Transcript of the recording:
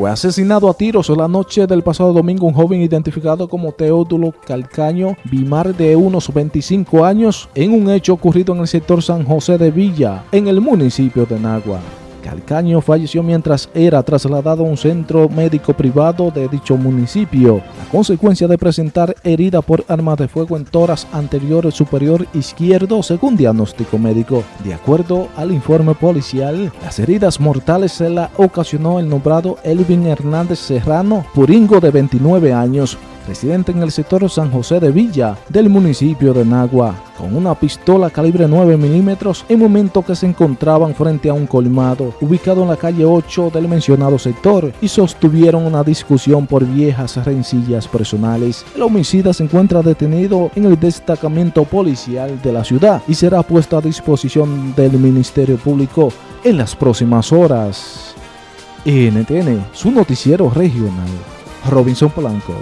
Fue asesinado a tiros la noche del pasado domingo un joven identificado como Teodulo Calcaño Bimar de unos 25 años en un hecho ocurrido en el sector San José de Villa, en el municipio de Nagua. Calcaño falleció mientras era trasladado a un centro médico privado de dicho municipio, a consecuencia de presentar herida por arma de fuego en toras anterior superior izquierdo según diagnóstico médico. De acuerdo al informe policial, las heridas mortales se la ocasionó el nombrado Elvin Hernández Serrano, puringo de 29 años, residente en el sector San José de Villa del municipio de Nagua, con una pistola calibre 9 milímetros en momento que se encontraban frente a un colmado ubicado en la calle 8 del mencionado sector y sostuvieron una discusión por viejas rencillas personales. El homicida se encuentra detenido en el destacamento policial de la ciudad y será puesto a disposición del Ministerio Público en las próximas horas. NTN, su noticiero regional. Robinson Polanco.